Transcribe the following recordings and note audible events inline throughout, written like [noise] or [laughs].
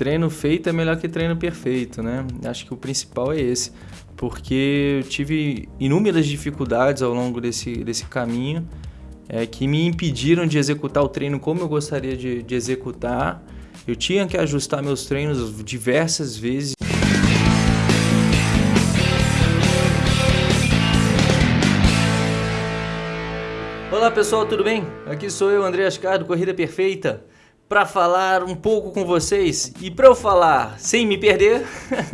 treino feito é melhor que treino perfeito, né? Acho que o principal é esse, porque eu tive inúmeras dificuldades ao longo desse, desse caminho é, que me impediram de executar o treino como eu gostaria de, de executar. Eu tinha que ajustar meus treinos diversas vezes. Olá pessoal, tudo bem? Aqui sou eu, André Ascar, do Corrida Perfeita, para falar um pouco com vocês. E para eu falar sem me perder,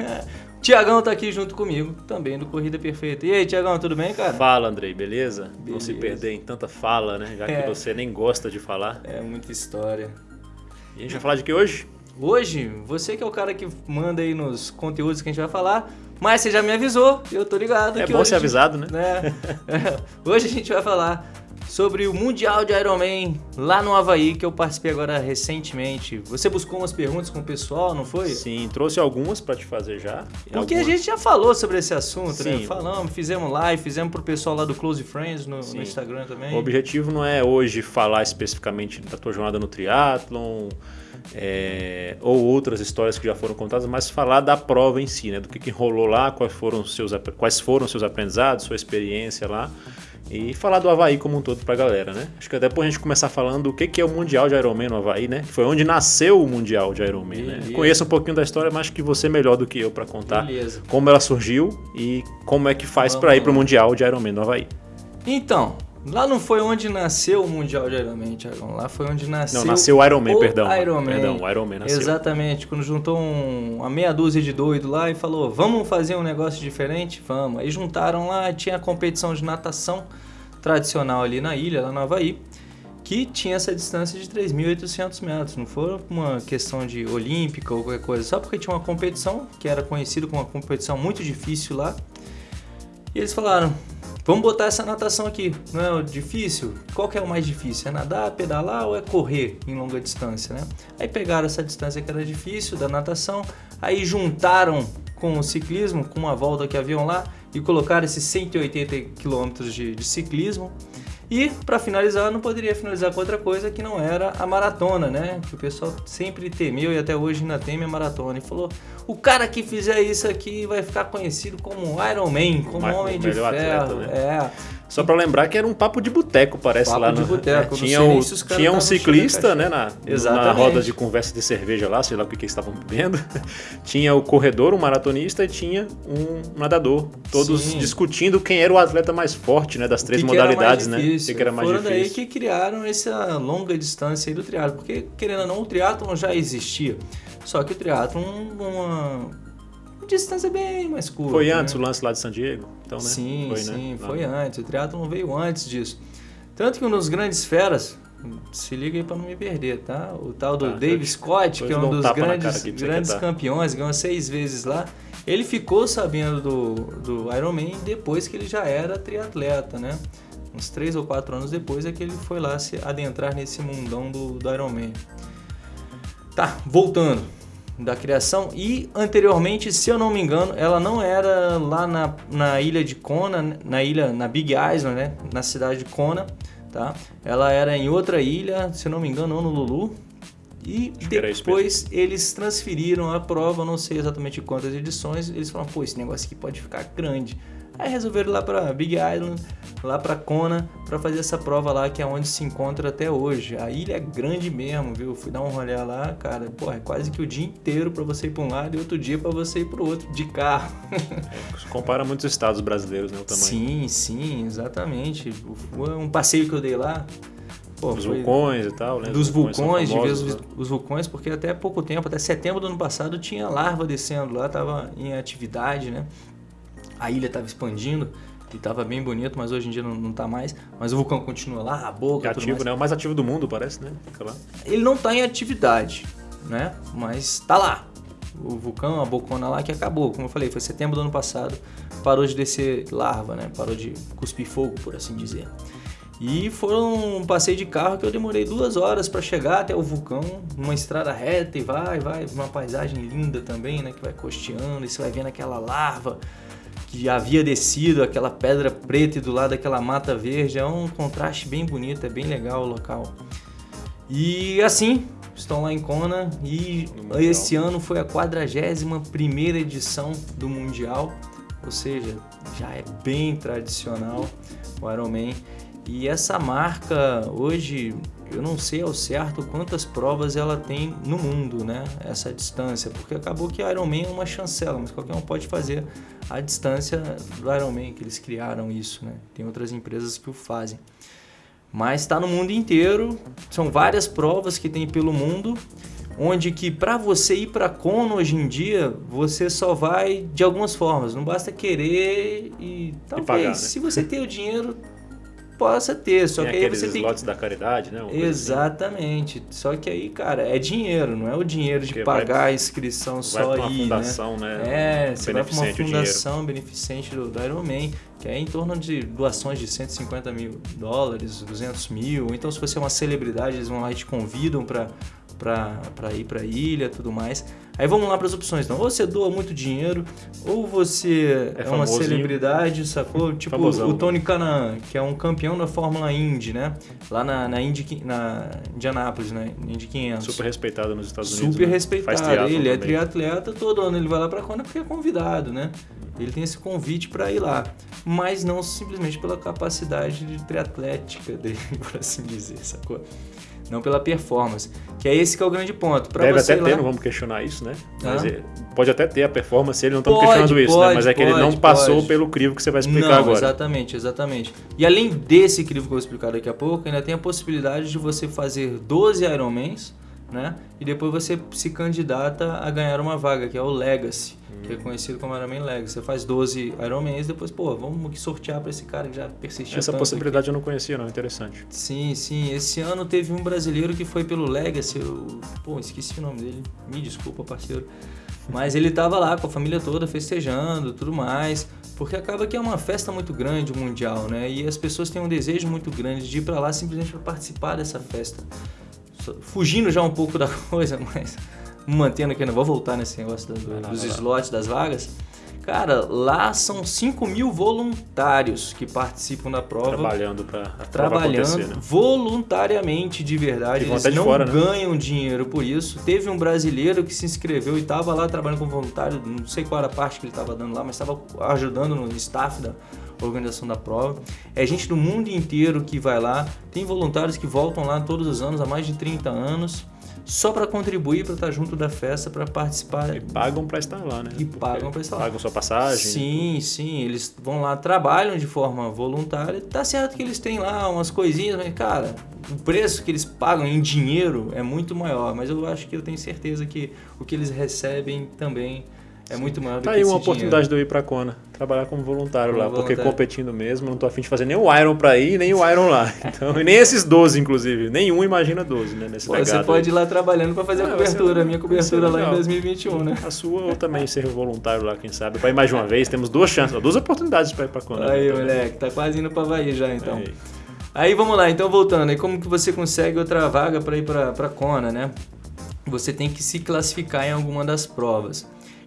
[laughs] Tiagão tá aqui junto comigo, também do Corrida Perfeita. E aí, Tiagão, tudo bem, cara? Fala, Andrei, beleza? beleza? Não se perder em tanta fala, né? Já que é. você nem gosta de falar. É, muita história. E a gente vai falar de que hoje? Hoje, você que é o cara que manda aí nos conteúdos que a gente vai falar, mas você já me avisou, eu tô ligado. É bom hoje, ser avisado, né? né? [laughs] [laughs] hoje a gente vai falar sobre o Mundial de Ironman lá no Havaí, que eu participei agora recentemente. Você buscou umas perguntas com o pessoal, não foi? Sim, trouxe algumas para te fazer já. Porque algumas... a gente já falou sobre esse assunto, né? Sim. né? Falamos, fizemos live, fizemos pro pessoal lá do Close Friends no, no Instagram também. O objetivo não é hoje falar especificamente da tua jornada no triatlon, é, ou outras histórias que já foram contadas, mas falar da prova em si, né? Do que, que rolou lá, quais foram seus, quais foram seus aprendizados, sua experiência lá e falar do Havaí como um todo pra galera, né? Acho que depois a gente começar falando o que, que é o Mundial de Ironman no Havaí, né? Foi onde nasceu o Mundial de Ironman, né? Conheço um pouquinho da história, mas que você é melhor do que eu para contar Beleza. como ela surgiu e como é que faz para ir pro Mundial de Ironman no Havaí. Então, Lá não foi onde nasceu o Mundial de Ironman, Thiagão. Lá foi onde nasceu. Não, nasceu o Ironman, perdão. Ironman. Perdão, o Ironman nasceu. Exatamente. Quando juntou um, uma meia dúzia de doido lá e falou: vamos fazer um negócio diferente? Vamos. Aí juntaram lá, tinha a competição de natação tradicional ali na ilha, lá no Havaí, que tinha essa distância de 3.800 metros. Não foi uma questão de olímpica ou qualquer coisa, só porque tinha uma competição que era conhecida como uma competição muito difícil lá. E eles falaram: vamos botar essa natação aqui, não é difícil? Qual que é o mais difícil? É nadar, pedalar ou é correr em longa distância, né? Aí pegaram essa distância que era difícil da natação, aí juntaram com o ciclismo, com uma volta que haviam lá, e colocar esses 180 quilômetros de, de ciclismo. E para finalizar, não poderia finalizar com outra coisa que não era a maratona, né? Que o pessoal sempre temeu e até hoje ainda teme a maratona. E falou: o cara que fizer isso aqui vai ficar conhecido como Iron Man, como Homem de Ferro. Atleta, né? É. Só para lembrar que era um papo de boteco, parece papo lá no. De boteco, é, tinha o, tinha um ciclista, né, na, na roda de conversa de cerveja lá, sei lá o que, que eles estavam bebendo. [laughs] tinha o corredor, um maratonista e tinha um nadador, todos Sim. discutindo quem era o atleta mais forte, né, das três que modalidades, que né? O que, que era mais Foram difícil. daí que criaram essa longa distância aí do triatlo, porque querendo ou não, o triatlon já existia. Só que o triatlon uma distância bem mais curta. Foi antes né? o lance lá de San Diego? Então, né? Sim, foi, né? sim, né? foi antes. O triatlon veio antes disso. Tanto que um dos grandes feras, se liga aí para não me perder, tá? O tal do tá, Dave Scott, que é um dos grandes, grandes campeões, ganhou seis vezes lá. Ele ficou sabendo do, do Ironman depois que ele já era triatleta, né? Uns três ou quatro anos depois é que ele foi lá se adentrar nesse mundão do, do Ironman. Tá, voltando da criação e anteriormente, se eu não me engano, ela não era lá na, na ilha de Kona, na ilha na Big Island, né, na cidade de Kona, tá? Ela era em outra ilha, se eu não me engano, no Lulu. E Acho depois eles transferiram a prova, não sei exatamente quantas edições, eles falaram, pô, esse negócio aqui pode ficar grande. Aí resolveram ir lá para Big Island, lá para Kona, para fazer essa prova lá que é onde se encontra até hoje. A ilha é grande mesmo, viu? Fui dar um rolê lá, cara, pô, é quase que o dia inteiro para você ir para um lado e outro dia para você ir para o outro de carro. É, compara muitos estados brasileiros, né, o tamanho. Sim, sim, exatamente. Um passeio que eu dei lá, Pô, dos vulcões e tal, né? Dos vulcões, de ver os, os, vulcões, porque até pouco tempo, até setembro do ano passado, tinha larva descendo lá, tava em atividade, né? A ilha estava expandindo e estava bem bonito, mas hoje em dia não, não tá mais. Mas o vulcão continua lá, a boca, é ativo, né? O mais ativo do mundo, parece, né? Ele não está em atividade, né? Mas tá lá. O vulcão, a bocona lá que acabou, como eu falei, foi setembro do ano passado, parou de descer larva, né? Parou de cuspir fogo, por assim dizer. E foram um passeio de carro que eu demorei duas horas para chegar até o vulcão, uma estrada reta e vai, vai, uma paisagem linda também, né? Que vai costeando e você vai vendo aquela larva que havia descido, aquela pedra preta e do lado aquela mata verde. É um contraste bem bonito, é bem legal o local. E assim, estão lá em Kona e esse ano foi a 41ª edição do Mundial, ou seja, já é bem tradicional o Ironman. E essa marca hoje, eu não sei ao certo quantas provas ela tem no mundo, né? Essa distância, porque acabou que Ironman é uma chancela, mas qualquer um pode fazer a distância do Ironman, que eles criaram isso, né? Tem outras empresas que o fazem. Mas está no mundo inteiro, são várias provas que tem pelo mundo, onde que para você ir para Kona hoje em dia, você só vai de algumas formas, não basta querer e talvez, e pagar, né? se você tem o dinheiro, possa ter. Só tem que aí você tem slots da caridade, né? Assim. Exatamente. Assim. Só que aí, cara, é dinheiro, não é o dinheiro de Porque pagar vai, a inscrição só aí, uma né? fundação, né? né? É, você vai para uma fundação beneficente do, do Ironman, que é em torno de doações de 150 mil dólares, 200 mil. Então, se você é uma celebridade, eles vão lá e te convidam para para ir para a ilha tudo mais. Aí vamos lá para as opções. Então, ou você doa muito dinheiro, ou você é, é uma celebridade, sacou? [laughs] Tipo Famosão. o Tony Canan, que é um campeão da Fórmula Indy, né? Lá na, na, Indy, na Indianápolis, né? Indy 500. Super respeitado nos Estados Unidos. Super né? respeitado. Ele é triatleta, todo ano ele vai lá para Kona porque é convidado, né? Ele tem esse convite para ir lá, mas não simplesmente pela capacidade de triatlética dele, [laughs] por assim dizer, sacou? Não pela performance. Que é esse que é o grande ponto. Pra Deve até lá... ter, não vamos questionar isso, né? Mas é, pode até ter a performance, ele não estamos questionando isso, né? Mas é que pode, ele não passou pode. pelo crivo que você vai explicar não, agora. Exatamente, exatamente. E além desse crivo que eu vou explicar daqui a pouco, ainda tem a possibilidade de você fazer 12 Ironmans, né? E depois você se candidata a ganhar uma vaga, que é o Legacy que é conhecido como Ironman Legacy. Você faz 12 Ironmans, depois, pô, vamos sortear para esse cara que já persistiu Essa possibilidade aqui. eu não conhecia, não. Interessante. Sim, sim. Esse ano teve um brasileiro que foi pelo Legacy. Eu, pô, esqueci o nome dele. Me desculpa, parceiro. Mas ele tava lá com a família toda festejando, tudo mais, porque acaba que é uma festa muito grande mundial, né? E as pessoas têm um desejo muito grande de ir para lá simplesmente para participar dessa festa. Fugindo já um pouco da [laughs] coisa, mas mantendo aqui, não vou voltar nesse negócio do, dos slots, das vagas. Cara, lá são 5 mil voluntários que participam da prova. Trabalhando para Trabalhando né? voluntariamente de verdade. Eles não fora, né? ganham né? dinheiro por isso. Teve um brasileiro que se inscreveu e estava lá trabalhando como voluntário. Não sei qual era a parte que ele estava dando lá, mas estava ajudando no staff da organização da prova. É gente do mundo inteiro que vai lá. Tem voluntários que voltam lá todos os anos, há mais de 30 anos só para contribuir, para estar tá junto da festa, para participar. E pagam para estar lá, né? E pagam para estar lá. Pagam sua passagem. Sim, sim. Eles vão lá, trabalham de forma voluntária. Tá certo que eles têm lá umas coisinhas, mas, cara, o preço que eles pagam em dinheiro é muito maior. Mas eu acho que eu tenho certeza que o que eles recebem também é muito maior do tá que aí uma oportunidade dinheiro. de eu ir para Kona, trabalhar como voluntário como lá, voluntário. porque competindo mesmo, não tô afim de fazer nem o Iron para ir, nem o Iron lá. [laughs] Então, e nem esses 12 inclusive, nenhum imagina 12, né, nesse Pô, Você pode aí. ir lá trabalhando para fazer a cobertura, a minha cobertura lá em 2021, né? A sua ou também ser voluntário lá, quem sabe, para ir mais de uma vez, temos duas chances, duas oportunidades para ir para Kona. Aí, né? moleque, tá quase indo para Havaí já então. Aí. aí vamos lá, então voltando, aí como que você consegue outra vaga para ir para Kona, né? Você tem que se classificar em alguma das provas.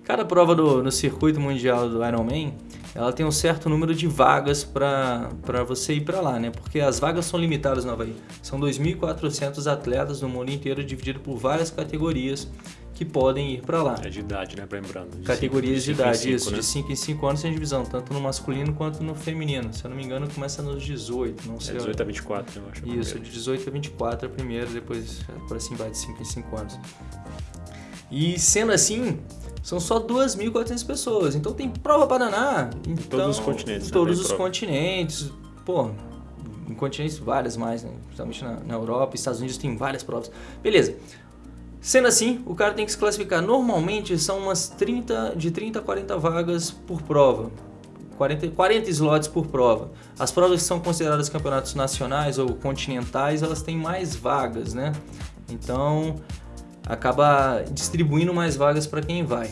Cada prova do, no circuito mundial do Ironman, ela tem um certo número de vagas para você ir para lá, né? Porque as vagas são limitadas no Havaí. São 2.400 atletas no mundo inteiro, dividido por várias categorias que podem ir para lá. É de idade, né? Lembrando. De Categorias cinco, de, idade, cinco, isso. Né? De 5 em 5 anos tem divisão, tanto no masculino quanto no feminino. Se eu não me engano, começa nos 18, não sei. É 18 a 24, eu acho. Isso, de 18 a 24 é primeiro, depois por assim vai de 5 em 5 anos. E sendo assim, são só 2.400 pessoas. Então tem prova para danar. Então, em todos os continentes. Em todos né? os prova. continentes. Pô, em continentes várias mais, né? Principalmente na, na Europa, Estados Unidos tem várias provas. Beleza. Sendo assim, o cara tem que se classificar. Normalmente são umas 30, de 30 a 40 vagas por prova. 40, 40 slots por prova. As provas que são consideradas campeonatos nacionais ou continentais, elas têm mais vagas, né? Então, acaba distribuindo mais vagas para quem vai.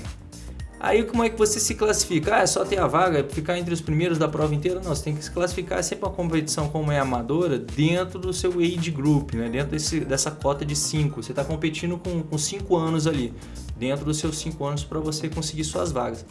Aí como é que você se classifica? Ah, é só ter a vaga, ficar entre os primeiros da prova inteira? Não, você tem que se classificar sempre uma competição como é amadora dentro do seu age group, né? dentro desse, dessa cota de 5. Você está competindo com 5 anos ali, dentro dos seus 5 anos para você conseguir suas vagas.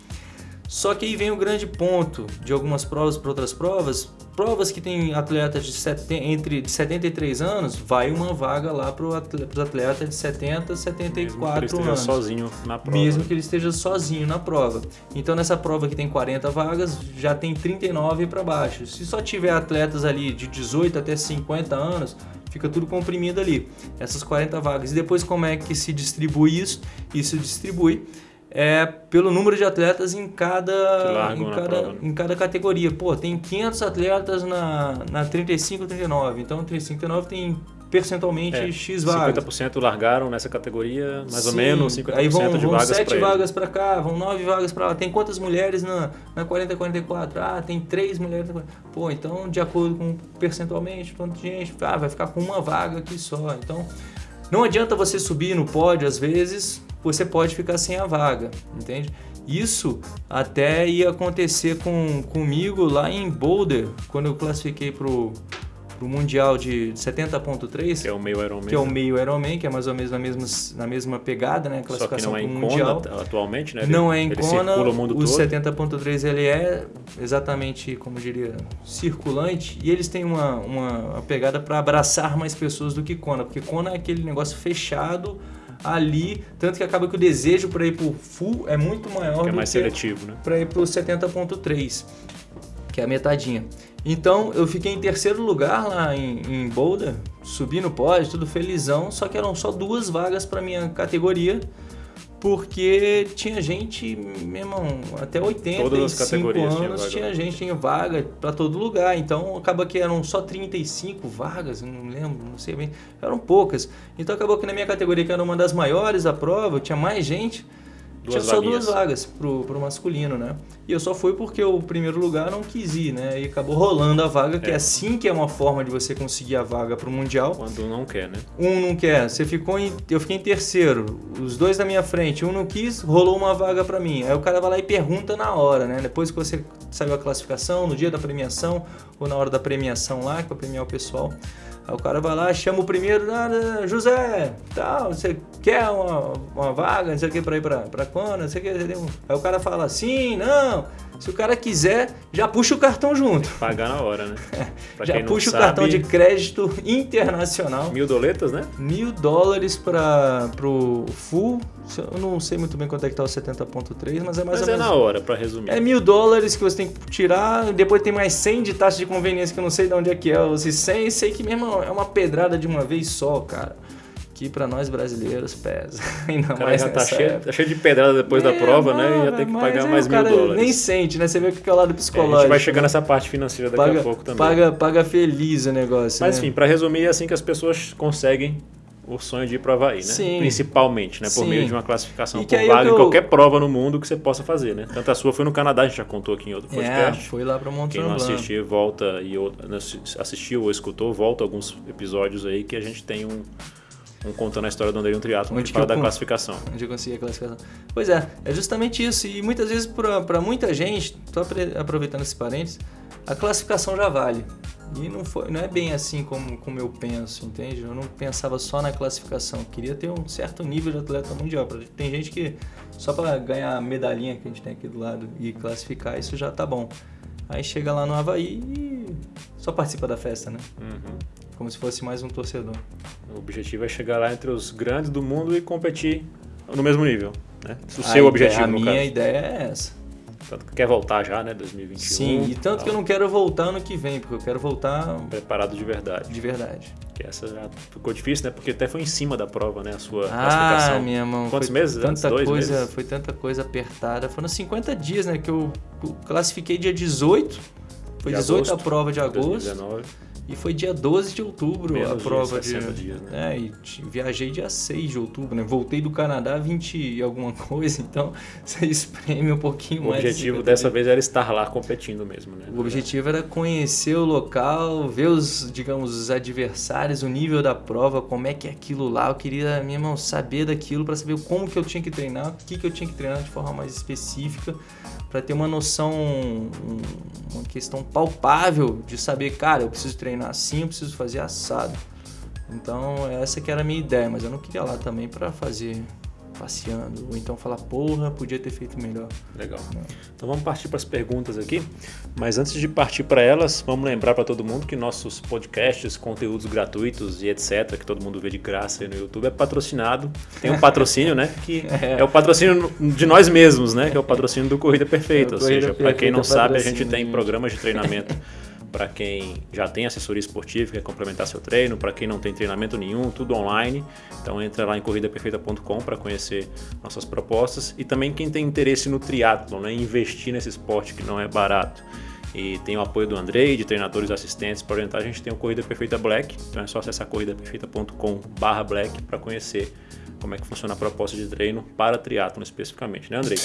Só que aí vem o grande ponto de algumas provas para outras provas. Provas que tem atletas de entre de 73 anos, vai uma vaga lá para os atletas de 70, 74 Mesmo que ele anos. sozinho na prova. Mesmo que ele esteja sozinho na prova. Então nessa prova que tem 40 vagas, já tem 39 para baixo. Se só tiver atletas ali de 18 até 50 anos, fica tudo comprimido ali. Essas 40 vagas. E depois como é que se distribui isso? Isso distribui é pelo número de atletas em cada, em cada, prova, né? em cada categoria. Pô, tem 500 atletas na, na 35 39. Então, 35 39 tem percentualmente é, X vagas. 50% largaram nessa categoria, mais Sim, ou menos 50% aí vão, de vão vagas 7 vagas para cá, vão 9 vagas para lá. Tem quantas mulheres na, na 40 44? Ah, tem 3 mulheres. Pô, então de acordo com percentualmente, quanto gente, ah, vai ficar com uma vaga aqui só. Então, não adianta você subir no pódio às vezes, você pode ficar sem a vaga, entende? Isso até ia acontecer com, comigo lá em Boulder, quando eu classifiquei pro, pro Mundial de 70.3. Que é o meio Ironman. Que é o meio Ironman, que é mais ou menos na mesma, na mesma pegada, né? Classificação Só que não é em Mundial. Kona atualmente, né? Ele, não é em Kona. O, o 70.3 ele é exatamente, como diria, circulante. E eles têm uma, uma, uma pegada para abraçar mais pessoas do que Kona. Porque Kona é aquele negócio fechado ali, tanto que acaba que o desejo para ir para o full é muito maior que é mais seletivo, né? Para ir para o 70.3, que é a metadinha. Então eu fiquei em terceiro lugar lá em, em Boulder, subi no pódio, tudo felizão, só que eram só duas vagas para minha categoria porque tinha gente, meu irmão, até 85 anos tinha, tinha gente em vaga para todo lugar. Então acaba que eram só 35 vagas, não lembro, não sei bem, eram poucas. Então acabou que na minha categoria, que era uma das maiores da prova, tinha mais gente. Duas tinha só duas vagas pro, pro masculino, né? E eu só fui porque o primeiro lugar não quis ir, né? E acabou rolando a vaga, que é, é assim que é uma forma de você conseguir a vaga pro Mundial. Quando um não quer, né? Um não quer. Você ficou em. Eu fiquei em terceiro. Os dois da minha frente, um não quis, rolou uma vaga para mim. Aí o cara vai lá e pergunta na hora, né? Depois que você saiu a classificação, no dia da premiação, ou na hora da premiação lá, que vai premiar o pessoal. Aí o cara vai lá, chama o primeiro, ah, José, tal, você quer uma, uma vaga, não sei o que, pra ir pra, pra quando, não sei o que. Aí o cara fala sim, não. Se o cara quiser, já puxa o cartão junto. Pagar na hora, né? [laughs] já puxa o sabe, cartão de crédito internacional. Mil doletas, né? Mil dólares para pro full. Eu não sei muito bem quanto é que tá o 70.3, mas é mais mas ou é menos. na hora, para resumir. É mil dólares que você tem que tirar, depois tem mais 100 de taxa de conveniência que eu não sei de onde é que é. Os 100, sei que mesmo é uma pedrada de uma vez só, cara que para nós brasileiros pesa. [laughs] Ainda o cara mais já tá cheio, tá cheio, de pedrada depois é, da prova, né? E já tem que pagar mais mil dólares. Nem sente, né? Você vê que é o lado psicológico. É, a gente vai chegar né? nessa parte financeira daqui paga, a pouco também. Paga, paga feliz o negócio. Mas né? enfim, para resumir, é assim que as pessoas conseguem o sonho de ir para o Havaí, né? Sim. Principalmente, né? Por Sim. meio de uma classificação por vaga eu... em qualquer prova no mundo que você possa fazer, né? Tanto a sua foi no Canadá, a gente já contou aqui em outro é, podcast. É, foi lá para Mont Quem não assistiu, volta e assistiu ou escutou, volta alguns episódios aí que a gente tem um um contando a história do Andrei um triatlo onde fala da classificação. Onde eu consegui a classificação. Pois é, é justamente isso. E muitas vezes para muita gente, estou aproveitando esse parênteses, a classificação já vale. E não, foi, não é bem assim como, como eu penso, entende? Eu não pensava só na classificação. Eu queria ter um certo nível de atleta mundial. Tem gente que só para ganhar a medalhinha que a gente tem aqui do lado e classificar, isso já tá bom. Aí chega lá no Havaí e só participa da festa, né? Uhum como se fosse mais um torcedor. O objetivo é chegar lá entre os grandes do mundo e competir no mesmo nível, né? O seu ideia, objetivo, A minha caso. ideia é essa. Tanto que quer voltar já, né? 2021. Sim, e tanto que eu não quero voltar ano que vem, porque eu quero voltar... Preparado de verdade. De verdade. Que essa já ficou difícil, né? Porque até foi em cima da prova, né? A sua ah, classificação. Ah, minha mão. Quantos meses? Tanta Dois coisa, meses? Foi tanta coisa apertada. Foram 50 dias, né? Que eu classifiquei dia 18. Foi de 18 agosto, a prova de agosto. 2019. E foi dia 12 de outubro Menos a prova de. Dias, né? É, e viajei dia 6 de outubro, né? Voltei do Canadá 20 e alguma [laughs] coisa, então [laughs] você espreme um pouquinho o mais. O objetivo dessa vez era estar lá competindo mesmo, né? O objetivo era conhecer o local, ver os, digamos, os adversários, o nível da prova, como é que é aquilo lá. Eu queria, meu irmão, saber daquilo para saber como que eu tinha que treinar, o que, que eu tinha que treinar de forma mais específica para ter uma noção, uma questão palpável de saber, cara, eu preciso treinar assim, eu preciso fazer assado. Então essa que era a minha ideia, mas eu não queria lá também para fazer passeando. Ou então falar, porra, podia ter feito melhor. Legal. É. Então vamos partir para as perguntas aqui. Mas antes de partir para elas, vamos lembrar para todo mundo que nossos podcasts, conteúdos gratuitos e etc., que todo mundo vê de graça aí no YouTube, é patrocinado. Tem um patrocínio, né? Que [laughs] é. é o patrocínio de nós mesmos, né? Que é o patrocínio do Corrida Perfeita. É ou seja, para quem não sabe, a gente tem programas de treinamento [laughs] para quem já tem assessoria esportiva, quer complementar seu treino, para quem não tem treinamento nenhum, tudo online. Então entra lá em corridaperfeita.com para conhecer nossas propostas e também quem tem interesse no triatlo, né, investir nesse esporte que não é barato. E tem o apoio do Andrei, de treinadores assistentes para orientar. A gente tem o Corrida Perfeita Black, então é só acessar corridaperfeita.com/black para conhecer como é que funciona a proposta de treino para triatlo especificamente, né, Andrei?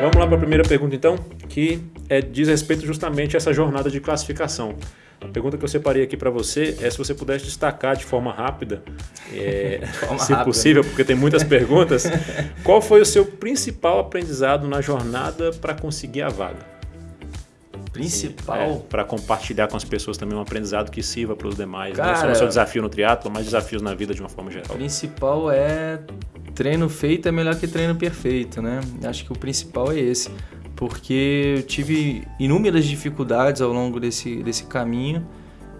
Vamos lá para a primeira pergunta então, que é, diz respeito justamente a essa jornada de classificação. A pergunta que eu separei aqui para você é se você pudesse destacar de forma rápida, [laughs] é, forma se rápida. possível, porque tem muitas perguntas, [laughs] qual foi o seu principal aprendizado na jornada para conseguir a vaga? Principal? É, para compartilhar com as pessoas também um aprendizado que sirva para os demais. Cara, não só o seu desafio no triatlo, mas desafios na vida de uma forma geral. O principal é treino feito é melhor que treino perfeito, né? Acho que o principal é esse, porque eu tive inúmeras dificuldades ao longo desse, desse caminho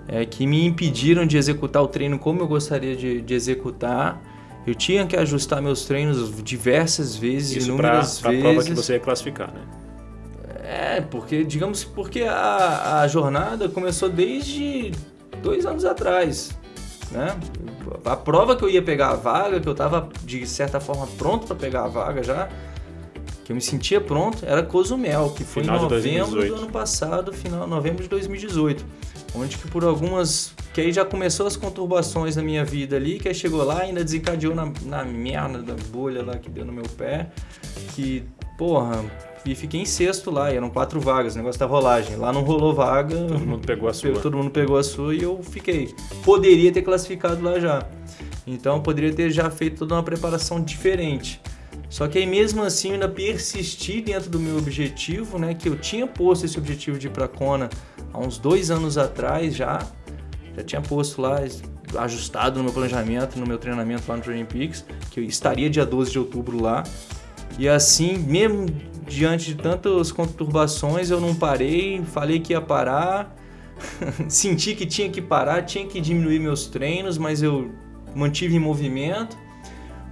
é, que me impediram de executar o treino como eu gostaria de, de executar. Eu tinha que ajustar meus treinos diversas vezes, Isso inúmeras pra, vezes. Pra prova que você ia classificar, né? É, porque, digamos, porque a, a jornada começou desde dois anos atrás, né? A prova que eu ia pegar a vaga, que eu estava de certa forma pronto para pegar a vaga já, que eu me sentia pronto, era Cozumel, que foi final em novembro do ano passado, final novembro de 2018. Onde que por algumas. Que aí já começou as conturbações na minha vida ali, que aí chegou lá ainda desencadeou na, na merda da bolha lá que deu no meu pé. Que, porra, e fiquei em sexto lá, e eram quatro vagas, o negócio da rolagem. Lá não rolou vaga. Todo mundo pegou a sua. Todo mundo pegou a sua e eu fiquei. Poderia ter classificado lá já. Então poderia ter já feito toda uma preparação diferente. Só que aí mesmo assim eu ainda persisti dentro do meu objetivo, né? Que eu tinha posto esse objetivo de ir pra Kona há uns dois anos atrás já. Já tinha posto lá, ajustado no meu planejamento, no meu treinamento lá no Training Peaks, que eu estaria dia 12 de outubro lá. E assim, mesmo diante de tantas conturbações, eu não parei, falei que ia parar, [laughs] senti que tinha que parar, tinha que diminuir meus treinos, mas eu mantive em movimento.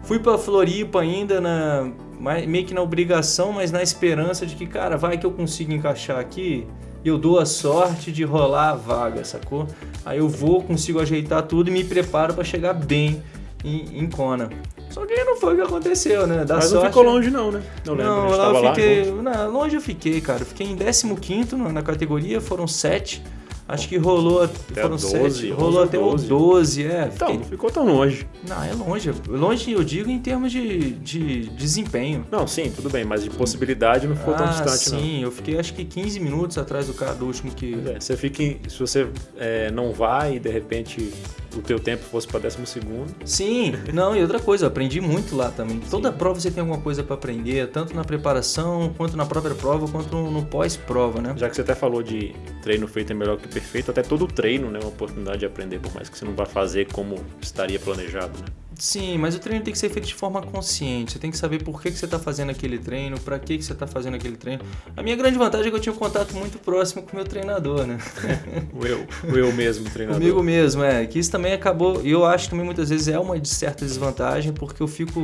Fui para Floripa ainda na meio que na obrigação, mas na esperança de que, cara, vai que eu consigo encaixar aqui, eu dou a sorte de rolar a vaga, sacou? Aí eu vou, consigo ajeitar tudo e me preparo para chegar bem em, em Kona. Só que não foi o que aconteceu, né? Da Mas sorte, não ficou longe não, né? Não lembro, não, lá eu fiquei, lá, não, longe eu fiquei, cara. Eu fiquei em 15 na categoria, foram 7. Acho que rolou até foram 12, sete, rolou até 12. o 12, é. Então, não ficou tão longe. Não, é longe. Longe eu digo em termos de, de desempenho. Não, sim, tudo bem, mas de possibilidade não ficou ah, tão distante, sim, não. Sim, eu fiquei acho que 15 minutos atrás do cara do último que. É, você fica em, se você é, não vai e de repente o teu tempo fosse para décimo segundo. Sim, não, e outra coisa, eu aprendi muito lá também. Sim. Toda prova você tem alguma coisa para aprender, tanto na preparação, quanto na própria prova, quanto no, pós-prova, né? Já que você até falou de treino feito é melhor que perfeito, até todo treino né, é uma oportunidade de aprender, por mais que você não vá fazer como estaria planejado, né? Sim, mas o treino tem que ser feito de forma consciente. Você tem que saber por que, que você está fazendo aquele treino, para que, que você está fazendo aquele treino. A minha grande vantagem é que eu tinha um contato muito próximo com o meu treinador, né? [laughs] o eu, o eu mesmo treinador. Comigo mesmo, é. Que isso também acabou. E eu acho que também muitas vezes é uma de certa desvantagem, porque eu fico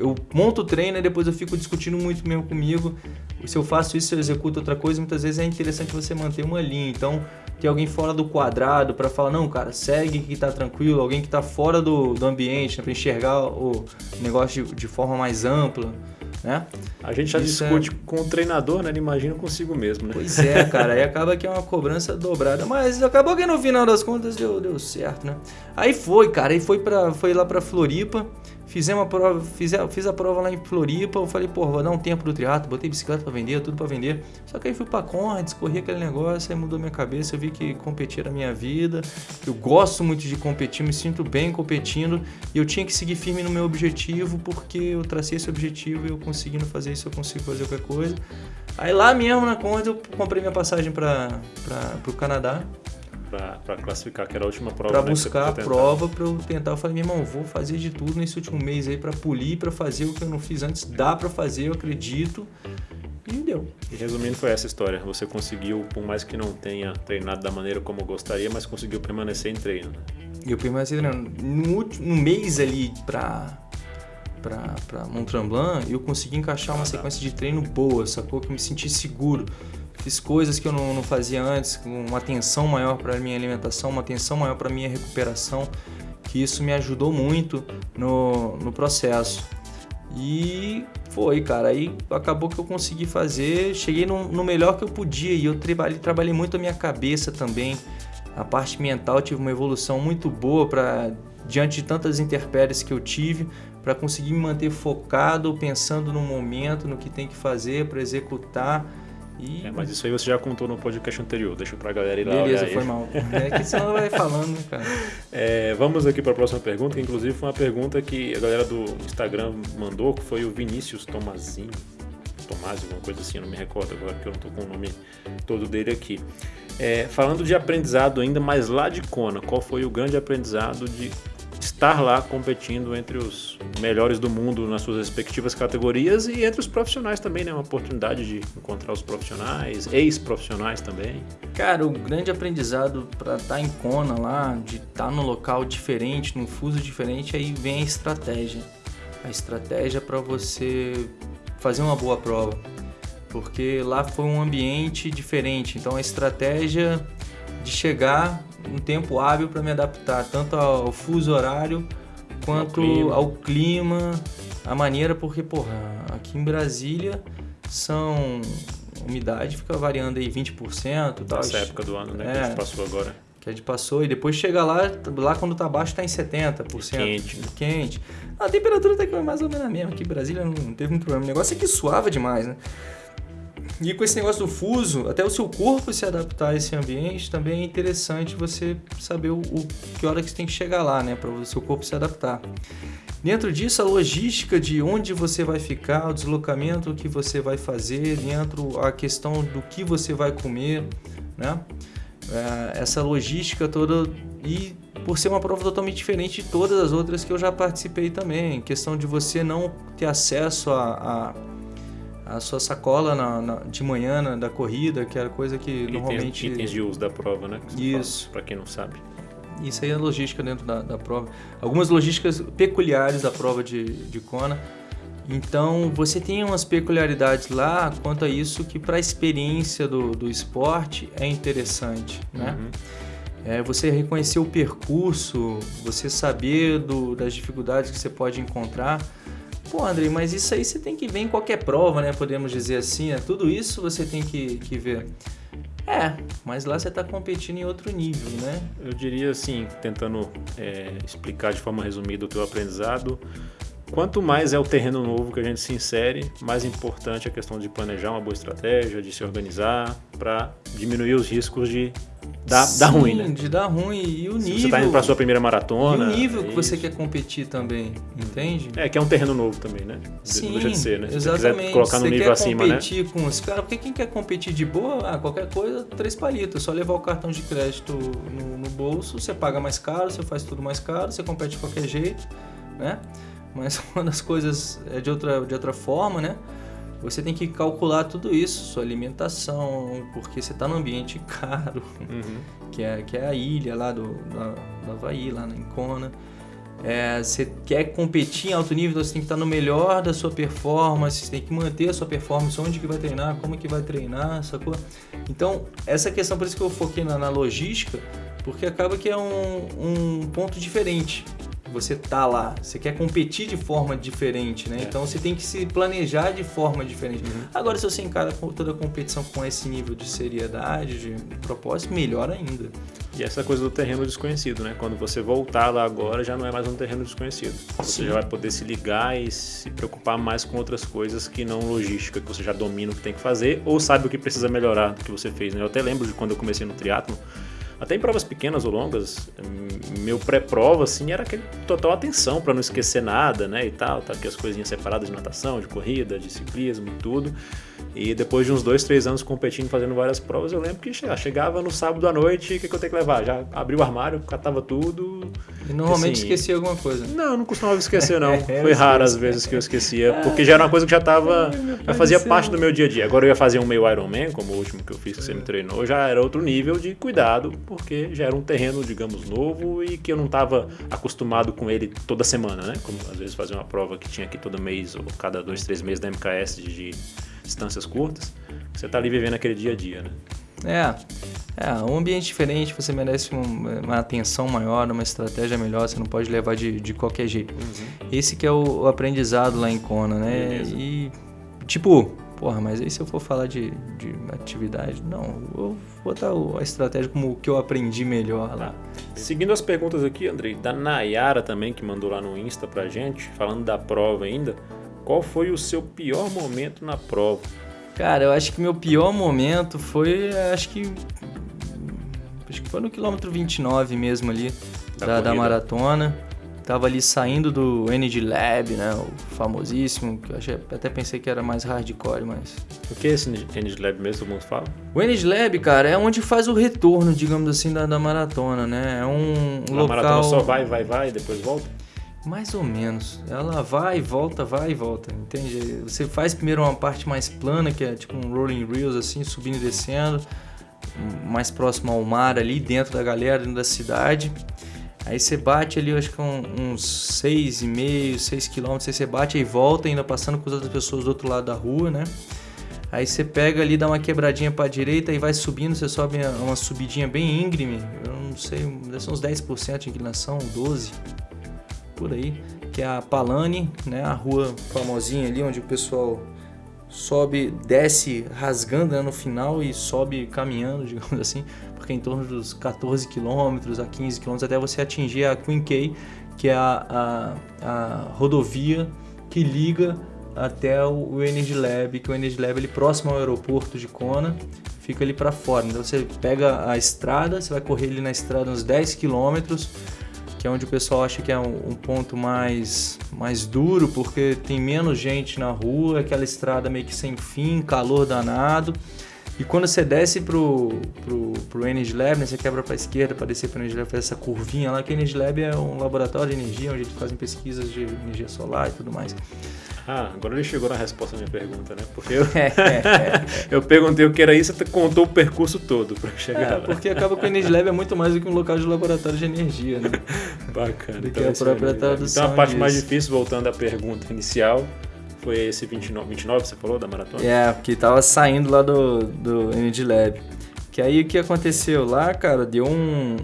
eu monto o treino e depois eu fico discutindo muito mesmo comigo. Se eu faço isso, eu executo outra coisa, muitas vezes é interessante você manter uma linha. Então, ter alguém fora do quadrado para falar, não, cara, segue que tá tranquilo, alguém que tá fora do, do ambiente, né, para enxergar o negócio de, de forma mais ampla. Né? A gente já Isso discute é... com o treinador, né? Ele imagina consigo mesmo, né? Pois é, [laughs] cara. aí acaba que é uma cobrança dobrada. Mas acabou que no final das contas deu, deu certo, né? Aí foi, cara. Aí foi, pra, foi lá pra Floripa. Fizemos a prova, fiz a, fiz a prova lá em Floripa, eu falei, pô, vou dar um tempo do triatlo, botei bicicleta para vender, tudo para vender. Só que aí fui para Conrads, corri aquele negócio, aí mudou minha cabeça, eu vi que competir era minha vida. Eu gosto muito de competir, me sinto bem competindo e eu tinha que seguir firme no meu objetivo, porque eu tracei esse objetivo e eu conseguindo fazer isso, eu consigo fazer qualquer coisa. Aí lá mesmo na Conrads eu comprei minha passagem para o Canadá. Para classificar, que era a última prova. Para né, buscar a prova, para eu tentar. Eu falei, meu irmão, vou fazer de tudo nesse último mês aí para polir, para fazer o que eu não fiz antes. Dá para fazer, eu acredito. E deu. E resumindo, foi essa história. Você conseguiu, por mais que não tenha treinado da maneira como gostaria, mas conseguiu permanecer em treino. Né? E eu permaneci treinando. No, último, no mês ali para para Mont Tremblant, eu consegui encaixar uma sequência de treino boa, sacou? Que eu me senti seguro. Fiz coisas que eu não, não fazia antes, uma atenção maior para minha alimentação, uma atenção maior para minha recuperação, que isso me ajudou muito no, no processo. E foi, cara. Aí acabou que eu consegui fazer, cheguei no, no melhor que eu podia e eu trabalhei, trabalhei muito a minha cabeça também. A parte mental tive uma evolução muito boa para diante de tantas intempéries que eu tive, para conseguir me manter focado, pensando no momento, no que tem que fazer para executar e... É, mas isso aí você já contou no podcast anterior, deixa pra galera ir lá Beleza, foi mal. É que senão vai [laughs] falando, cara. É, vamos aqui para a próxima pergunta, que inclusive foi uma pergunta que a galera do Instagram mandou, que foi o Vinícius Tomazinho. Tomás, alguma coisa assim, eu não me recordo agora, que eu não tô com o nome todo dele aqui. É, falando de aprendizado ainda, mas lá de Kona, qual foi o grande aprendizado de estar lá competindo entre os melhores do mundo nas suas respectivas categorias e entre os profissionais também, né? Uma oportunidade de encontrar os profissionais, ex-profissionais também. Cara, o grande aprendizado para estar tá em Kona lá, de estar tá num local diferente, num fuso diferente, aí vem a estratégia. A estratégia para você fazer uma boa prova. Porque lá foi um ambiente diferente, então a estratégia de chegar um tempo hábil para me adaptar tanto ao fuso horário quanto ao clima. ao clima, a maneira, porque, porra, aqui em Brasília são. Umidade fica variando aí 20%. Tal. Nessa época do ano, né? É, que a gente passou agora. Que a gente passou e depois chega lá, lá quando tá baixo tá em 70%. quente. Né? Quente. A temperatura tá mais ou menos a mesma. Aqui em Brasília não teve muito problema. O negócio é que suava demais, né? E com esse negócio do fuso, até o seu corpo se adaptar a esse ambiente, também é interessante você saber o, o que hora que você tem que chegar lá, né, para o seu corpo se adaptar. Dentro disso, a logística de onde você vai ficar, o deslocamento que você vai fazer, dentro a questão do que você vai comer, né? É, essa logística toda e por ser uma prova totalmente diferente de todas as outras que eu já participei também, questão de você não ter acesso a, a a sua sacola na, na, de manhã na, da corrida, que era coisa que itens, normalmente... Itens de uso da prova, né? Isso. Para quem não sabe. Isso aí é logística dentro da, da prova. Algumas logísticas peculiares da prova de, de Kona. Então, você tem umas peculiaridades lá quanto a isso que para a experiência do, do esporte é interessante, né? Uhum. É, você reconhecer o percurso, você saber do, das dificuldades que você pode encontrar Pô, Andrei, mas isso aí você tem que ver em qualquer prova, né? Podemos dizer assim, né? Tudo isso você tem que, que ver. É, mas lá você está competindo em outro nível, né? Eu diria assim, tentando é, explicar de forma resumida o teu aprendizado, quanto mais é o terreno novo que a gente se insere, mais importante é a questão de planejar uma boa estratégia, de se organizar para diminuir os riscos de Dá, Sim, dá ruim, né? de dar ruim. E o Se nível. Você tá indo pra sua primeira maratona. E o nível é que você quer competir também, entende? É, que é um terreno novo também, né? Sim, deixa de ser, né? Se exatamente. você quiser colocar no você nível acima, né? competir com os caras, porque quem quer competir de boa, ah, qualquer coisa, três palitos. Só levar o cartão de crédito no, no bolso, você paga mais caro, você faz tudo mais caro, você compete de qualquer jeito, né? Mas [laughs] uma das coisas é de outra, de outra forma, né? você tem que calcular tudo isso, sua alimentação, porque você está num ambiente [laughs] caro, uhum. que, é, que é a ilha lá do, da, do Havaí, lá na Incona. É, você quer competir em alto nível, então você tem que estar no melhor da sua performance, você tem que manter a sua performance, onde que vai treinar, como que vai treinar, sacou? Então, essa questão, por isso que eu foquei na, na logística, porque acaba que é um, um ponto diferente você tá lá, você quer competir de forma diferente, né? É. Então você tem que se planejar de forma diferente. Uhum. Agora, se você encara toda a competição com esse nível de seriedade, de propósito, melhor ainda. E essa coisa do terreno desconhecido, né? Quando você voltar lá agora, já não é mais um terreno desconhecido. Você Sim. já vai poder se ligar e se preocupar mais com outras coisas que não logística, que você já domina o que tem que fazer ou sabe o que precisa melhorar do que você fez, né? Eu até lembro de quando eu comecei no triatlo Até em provas pequenas ou longas, meu pré-prova, assim, era aquele total atenção para não esquecer nada, né, e tal, tá aqui as coisinhas separadas de natação, de corrida, de ciclismo e tudo. E depois de uns dois, três anos competindo, fazendo várias provas, eu lembro que chegava no sábado à noite, o que, que eu tenho que levar? Já abri o armário, catava tudo. E normalmente assim, esquecia alguma coisa? Não, não costumava esquecer, não. [laughs] Foi raro as vezes que eu esquecia, porque já era uma coisa que já estava, já fazia parte do meu dia a dia. Agora eu ia fazer um meio Ironman, como o último que eu fiz, que você me treinou, já era outro nível de cuidado, porque já era um terreno, digamos, novo e que eu não estava acostumado com ele toda semana, né? Como às vezes fazer uma prova que tinha aqui todo mês ou cada dois, três meses da MKS de distâncias curtas, você está ali vivendo aquele dia a dia, né? É, é, um ambiente diferente, você merece uma, uma, atenção maior, uma estratégia melhor, você não pode levar de, de qualquer jeito. Uhum. Esse que é o, o, aprendizado lá em Kona, né? Beleza. E, tipo, porra, mas aí se eu for falar de, de atividade, não, eu vou botar a estratégia como o que eu aprendi melhor lá. Tá. Seguindo as perguntas aqui, Andrei, da Nayara também, que mandou lá no Insta pra gente, falando da prova ainda, qual foi o seu pior momento na prova? Cara, eu acho que meu pior momento foi, acho que acho que foi no quilômetro 29 mesmo ali da, da, da maratona. Tava ali saindo do Energy Lab, né, o famosíssimo, que eu achei, até pensei que era mais hardcore, mas... O que é esse Energy Lab mesmo, todo mundo fala? O Energy Lab, cara, é onde faz o retorno, digamos assim, da, da maratona, né? É um a local... A maratona só vai, vai, vai e depois volta? Mais ou menos. Ela vai e volta, vai e volta, entende? Você faz primeiro uma parte mais plana, que é tipo um rolling reels assim, subindo e descendo, mais próximo ao mar ali, dentro da galera, dentro da cidade. Aí você bate ali, acho que uns 6,5, 6 quilômetros, aí você bate e volta, ainda passando com as outras pessoas do outro lado da rua, né? Aí você pega ali, dá uma quebradinha para a direita e vai subindo, você sobe uma subidinha bem íngreme, eu não sei, deve ser uns 10% de inclinação, 12% por aí, que é a Palane, né, a rua famosinha ali onde o pessoal sobe, desce rasgando né, no final e sobe caminhando, [laughs] digamos assim, porque é em torno dos 14 quilômetros a 15 quilômetros até você atingir a Queen K, que é a, a, a rodovia que liga até o Energy Lab, que o Energy Lab é ali próximo ao aeroporto de Kona, fica ali para fora. Então você pega a estrada, você vai correr ali na estrada uns 10 quilômetros, que é onde o pessoal acha que é um, um, ponto mais, mais duro, porque tem menos gente na rua, aquela estrada meio que sem fim, calor danado. E quando você desce pro, pro, pro Energy Lab, né, você quebra para a esquerda para descer para o Energy Lab, faz essa curvinha lá, que o Energy Lab é um laboratório de energia, onde eles fazem pesquisas de energia solar e tudo mais. Ah, agora ele chegou na resposta à minha pergunta, né? Porque eu, [laughs] eu perguntei o que era isso, você contou o percurso todo para chegar é, lá. Porque acaba que o Energy Lab é muito mais do que um local de laboratório de energia, né? [laughs] Bacana. Do que então, a própria tradução. Então a parte disso. mais difícil, voltando à pergunta inicial, foi esse 29, 29 você falou, da maratona? É, que tava saindo lá do, do Energy Lab. Que aí o que aconteceu lá, cara, deu um...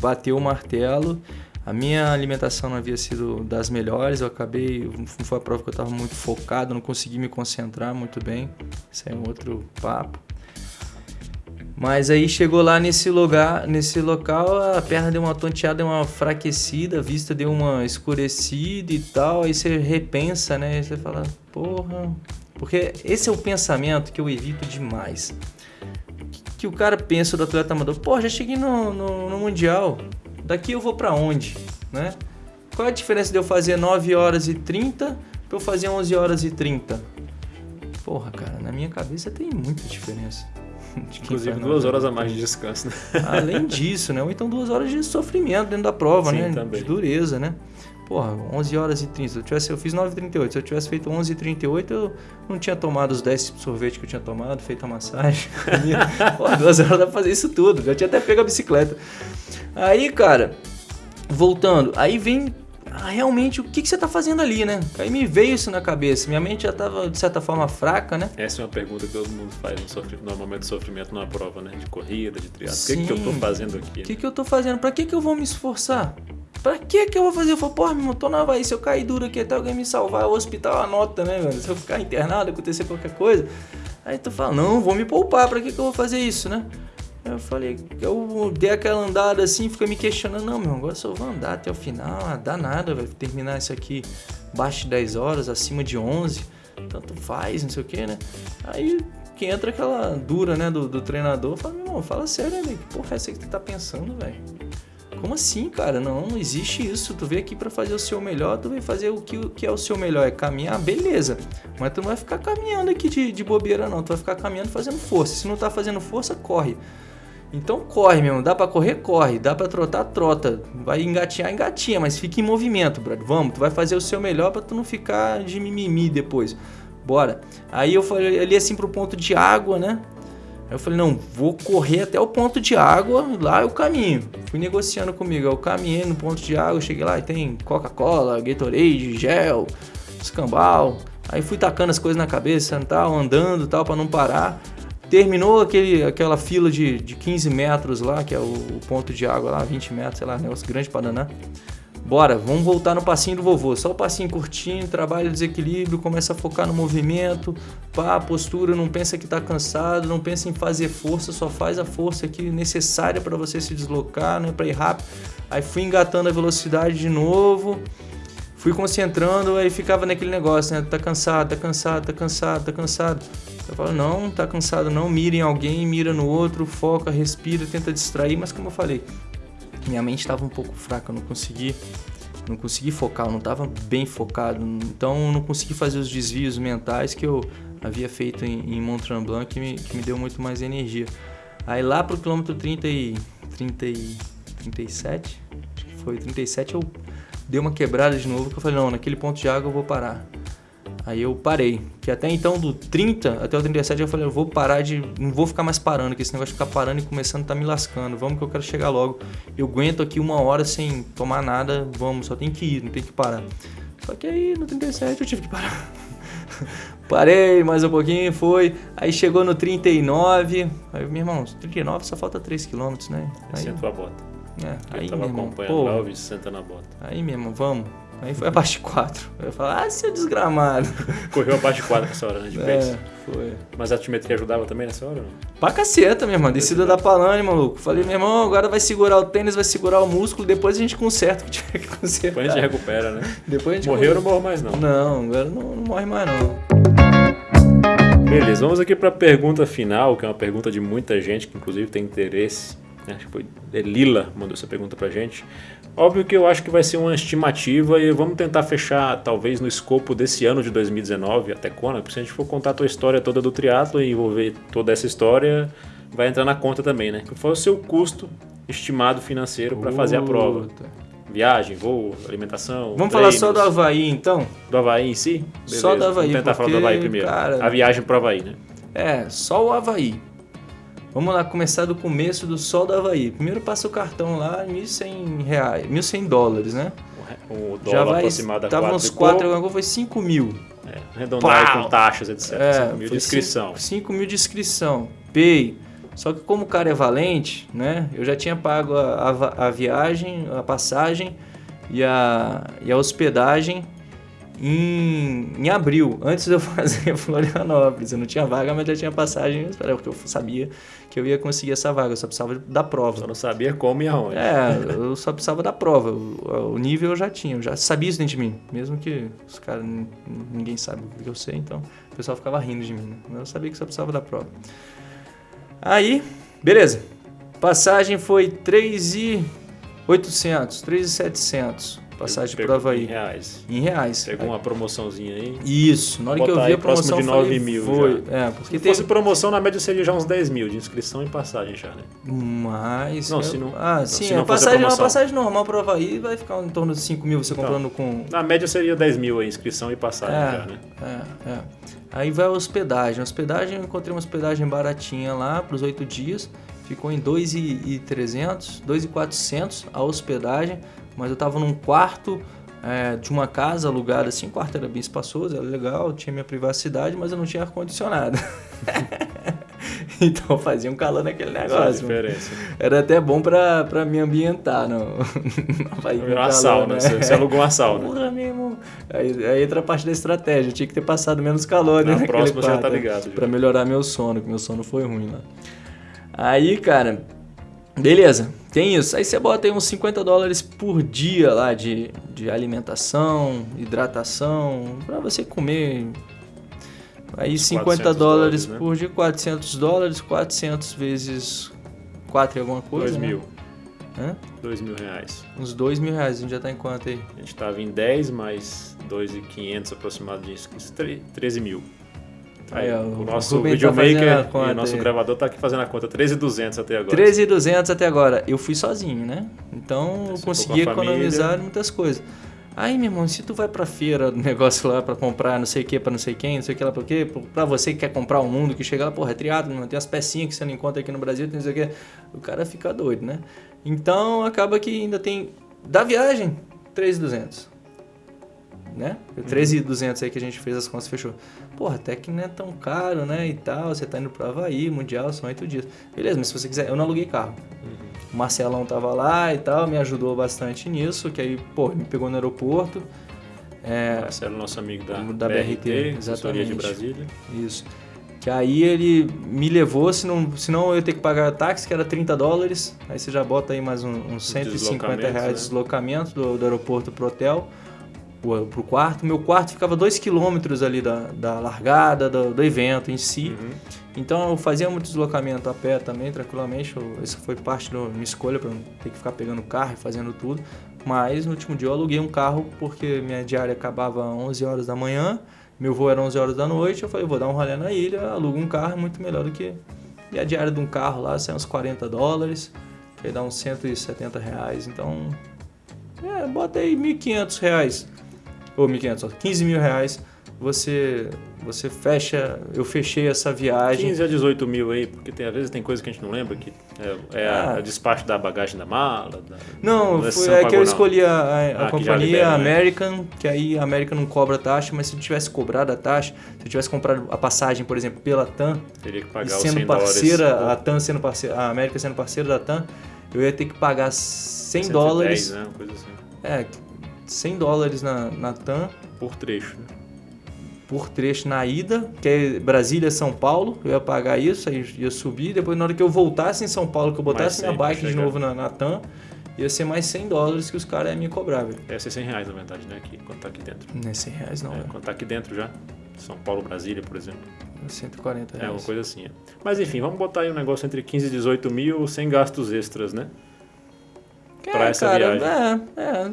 bateu o martelo a minha alimentação não havia sido das melhores, eu acabei, foi a prova que eu estava muito focado, não consegui me concentrar muito bem, isso é um outro papo. Mas aí chegou lá nesse lugar, nesse local, a perna deu uma tonteada, deu uma fraquecida, a vista deu uma escurecida e tal, aí você repensa, né? Aí você fala, porra. Porque esse é o pensamento que eu evito demais. Que o cara pensa do atleta amador, pô, já cheguei no, no, no Mundial, daqui eu vou para onde, né? Qual é a diferença de eu fazer 9 horas e 30 para eu fazer 11 horas e 30? Porra, cara, na minha cabeça tem muita diferença. [laughs] Inclusive duas horas a mais de descanso, né? Além disso, né? Ou então duas horas de sofrimento dentro da prova, Sim, né? Também. De dureza, né? Porra, 11 horas e 30. Se eu, tivesse, eu fiz 9h38. Se eu tivesse feito 11h38, eu não tinha tomado os 10 sorvetes que eu tinha tomado, feito a massagem. [laughs] Porra, duas horas dá pra fazer isso tudo. Já tinha até pego a bicicleta. Aí, cara, voltando, aí vem ah, realmente o que, que você está fazendo ali, né? Aí me veio isso na cabeça. Minha mente já estava, de certa forma, fraca, né? Essa é uma pergunta que todo mundo faz no, momento de sofrimento numa prova, né? De corrida, de triatlo. O que, que eu estou fazendo aqui? O que, que eu estou fazendo? Para que, que eu vou me esforçar? Pra que que eu vou fazer? Eu falo, porra, meu irmão, tô na Havaí, se eu cair duro aqui até alguém me salvar, o hospital anota, né, mano? Se eu ficar internado, acontecer qualquer coisa. Aí tu fala, não, vou me poupar, pra que que eu vou fazer isso, né? Eu falei, eu dei aquela andada assim, fica me questionando, não, meu, agora só vou andar até o final, ah, dá nada, vai terminar isso aqui abaixo de 10 horas, acima de 11, tanto faz, não sei o que, né? Aí que entra aquela dura, né, do, do treinador. Fala, meu irmão, fala sério, né, que porra é essa que tu tá pensando, velho? Como assim, cara? Não, não existe isso. Tu veio aqui para fazer o seu melhor, tu veio fazer o que, o que é o seu melhor, é caminhar, beleza. Mas tu não vai ficar caminhando aqui de, de bobeira, não. Tu vai ficar caminhando fazendo força. Se não tá fazendo força, corre. Então corre, meu. Dá para correr, corre. Dá para trotar, trota. Vai engatinhar, engatinha. Mas fica em movimento, brother. Vamos, tu vai fazer o seu melhor para tu não ficar de mimimi depois. Bora. Aí eu falei ali assim pro ponto de água, né? Aí eu falei, não, vou correr até o ponto de água, lá é o caminho. Fui negociando comigo, eu caminhei no ponto de água, cheguei lá e tem Coca-Cola, Gatorade, gel, escambau. Aí fui tacando as coisas na cabeça, tal, andando tal, para não parar. Terminou aquele, aquela fila de, de 15 metros lá, que é o, o ponto de água lá, 20 metros, sei lá, negócio grande para danar. Bora, vamos voltar no passinho do vovô. Só o passinho curtinho, trabalha desequilíbrio, começa a focar no movimento, pá, postura, não pensa que está cansado, não pensa em fazer força, só faz a força aqui necessária para você se deslocar, né, para ir rápido. Aí fui engatando a velocidade de novo, fui concentrando, aí ficava naquele negócio, né, tá cansado, tá cansado, tá cansado, tá cansado. Eu falo, não, tá cansado não, mira em alguém, mira no outro, foca, respira, tenta distrair, mas como eu falei, minha mente estava um pouco fraca, eu não consegui não consegui focar, eu não estava bem focado, então eu não consegui fazer os desvios mentais que eu havia feito em, em Mont Tremblant que me, que me deu muito mais energia. Aí lá pro quilômetro 30 e, 30 e 37, acho que foi 37, eu dei uma quebrada de novo que eu falei, não, naquele ponto de água eu vou parar. Aí eu parei. Que até então, do 30 até o 37, eu falei, eu vou parar de. Não vou ficar mais parando, que esse negócio de ficar parando e começando tá me lascando. Vamos que eu quero chegar logo. Eu aguento aqui uma hora sem tomar nada, vamos, só tem que ir, não tem que parar. Só que aí no 37 eu tive que parar. [laughs] Parei mais um pouquinho, foi. Aí chegou no 39. Aí, meu irmão, 39 só falta 3 km, né? Aí, Sentou a bota. É, eu aí, tava meu irmão, acompanhando pô, lá, vi senta na bota. Aí, meu irmão, vamos. Aí foi abaixo de 4. Eu falei, ah, seu desgramado. [laughs] Correu abaixo de 4 nessa hora, né? De. É, foi. Mas a altimetria ajudava também nessa hora? Não? Pra caceta, meu irmão. Descida da Palane, maluco. Falei, meu irmão, agora vai segurar o tênis, vai segurar o músculo, depois a gente conserta o que tiver que consertar. Depois a gente recupera, né? [laughs] Depois a gente Morreu, não morro mais não. Não, agora não, não morre mais não. Beleza, vamos aqui para a pergunta final, que é uma pergunta de muita gente, que inclusive tem interesse. Né? Acho que foi é Lila mandou essa pergunta pra gente. Óbvio que eu acho que vai ser uma estimativa e vamos tentar fechar, talvez, no escopo desse ano de 2019 até quando, porque se a gente for contar a tua história toda do triatlo e envolver toda essa história, vai entrar na conta também, né? Qual foi o seu custo estimado financeiro para fazer a prova? Viagem, voo, alimentação. Vamos treinos. falar só do Havaí então? Do Havaí em si? Beleza. Só do Havaí. Vamos tentar porque, falar do Havaí primeiro. Cara, a viagem pro Havaí, né? É, só o Havaí. Vamos lá começar do começo do sol do Havaí. Primeiro passa o cartão lá, 1.100 reais, 1.100 dólares, né? O dólar Já vai, aproximado tava 4 uns e 4, pouco. agora foi 5 mil. É, arredondar com taxas, etc. É, 5 mil de inscrição. 5 mil de inscrição. Pay. Só que como o cara é valente, né? Eu já tinha pago a, a, a viagem, a passagem e a, e a hospedagem em, em abril, antes de eu [laughs] fazer Florianópolis. Eu não tinha vaga, mas já tinha passagem, porque eu sabia que eu ia conseguir essa vaga, eu só precisava da prova. Só não sabia como e aonde. É, eu só precisava da prova. O, o nível eu já tinha, eu já sabia isso dentro de mim. Mesmo que os caras, ninguém sabe o que eu sei, então o pessoal ficava rindo de mim, né? Mas eu sabia que só precisava da prova. Aí, beleza. Passagem foi 3,800, 3,700. Passagem pro Havaí. Em reais. Em reais. Pegou uma promoçãozinha aí. Isso, na hora que eu vi aí a promoção, próximo de eu 9 falei, mil foi. já. É, porque Se teve fosse promoção, na média seria já uns 10 mil de inscrição e passagem já, né? mais. Não, eu- se não- Ah, não, sim, se a não a passagem, uma promoção. passagem normal pro Havaí vai ficar em torno de 5 mil você Então. comprando com. Na média seria 10 mil aí, inscrição e passagem já, né? É, é. Aí vai a hospedagem. A hospedagem, eu encontrei uma hospedagem baratinha lá para os oito dias. Ficou em 2,300, 2,400 a hospedagem. Mas eu tava num quarto é, de uma casa alugada assim. O quarto era bem espaçoso, era legal, tinha minha privacidade, mas eu não tinha ar-condicionado. [laughs] então fazia um calor naquele negócio. Era até bom pra, pra me ambientar. Havaí, [laughs] com Uma sauna, né? você, você alugou uma sauna. Porra, meu irmão. Aí, aí entra a parte da estratégia. Eu tinha que ter passado menos calor, né? Na próxima você já tá né? ligado, já. Pra melhorar meu sono, que meu sono foi ruim lá. Aí, cara, beleza. Tem isso. Aí você bota aí uns 50 dólares por dia lá de, de alimentação, hidratação, pra você comer Aí 50 dólares, né? por dia, 400 dólares, 400 vezes 4 e alguma coisa. 2 né? mil. Hã? 2 mil reais. Uns 2 mil reais, a gente já tá em quanto aí? A gente tava em 10 mais 2.500 aproximadamente, 13 mil. Aí, ó, o nosso tá videomaker tá e o nosso gravador tá aqui fazendo a conta, 13.200 até agora. 13.200 até agora. Eu fui sozinho, né? Então eu consegui economizar muitas coisas. Aí, meu irmão, se tu vai pra feira do [laughs] negócio lá pra comprar não sei o que pra não sei quem, não sei o que lá pra quê, pra você que quer comprar o um mundo, que chega lá, porra, é triado, tem as pecinhas que você não encontra aqui no Brasil, tem não sei o que, o cara fica doido, né? Então acaba que ainda tem, da viagem, 3,200 né? 13,200 aí que a gente fez as contas fechou. Porra, até que não é tão caro, né? E tal, você tá indo pro Havaí, Mundial, são oito dias. Beleza, mas se você quiser, eu não aluguei carro. Uhum. O Marcelão tava lá e tal, me ajudou bastante nisso, que aí, pô, me pegou no aeroporto. É, Marcelo, nosso amigo da, da BRT, BRT exatamente. de Brasília. Isso. Que aí ele me levou, senão, senão eu ia ter que pagar táxi, que era 30 dólares. Aí você já bota aí mais uns um, 150 reais de né? deslocamento do, do aeroporto pro hotel pro quarto. Meu quarto ficava dois quilômetros ali da, da largada, do, do evento em si. Uhum. Então eu fazia muito deslocamento a pé também, tranquilamente. Isso foi parte da minha escolha para não ter que ficar pegando carro e fazendo tudo. Mas no último dia eu aluguei um carro porque minha diária acabava às 11 horas da manhã, meu voo era 11 horas da noite. Eu falei, vou dar um rolê na ilha, alugo um carro, é muito melhor do que. E a diária de um carro lá sai uns 40 dólares, que dá uns 170 reais. Então, é, bota aí 1.500 reais ou 1.500, 15 mil reais, você, você fecha, eu fechei essa viagem. 15 a 18 mil aí, porque tem, às vezes tem coisa que a gente não lembra, que é, é ah. a, despacho da bagagem da mala. Da, não, foi, é que eu escolhi a, a, ah, companhia libera, né? American, né? que aí a American não cobra taxa, mas se eu tivesse cobrado a taxa, se eu tivesse comprado a passagem, por exemplo, pela TAM, teria que pagar sendo parceira, dólares. a TAM sendo parceira, a América sendo parceira da TAM, eu ia ter que pagar 100 110, dólares. Né? Coisa assim. É, 100 dólares na, na TAM. Por trecho, né? Por trecho na ida, que é Brasília-São Paulo, eu ia pagar isso, aí ia subir. Depois, na hora que eu voltasse em São Paulo, que eu botasse minha bike de novo na, na TAM, ia ser mais 100 dólares que os caras iam me cobrar, velho. Ia ser 100 reais, na verdade, né? Aqui, quando tá aqui dentro. Não é 100 reais, não. É, quando tá aqui dentro já. São Paulo, Brasília, por exemplo. 140 reais. É, uma coisa assim. É. Mas enfim, vamos botar aí um negócio entre 15 e 18 mil sem gastos extras, né? Pra é, essa cara, viagem. É, é.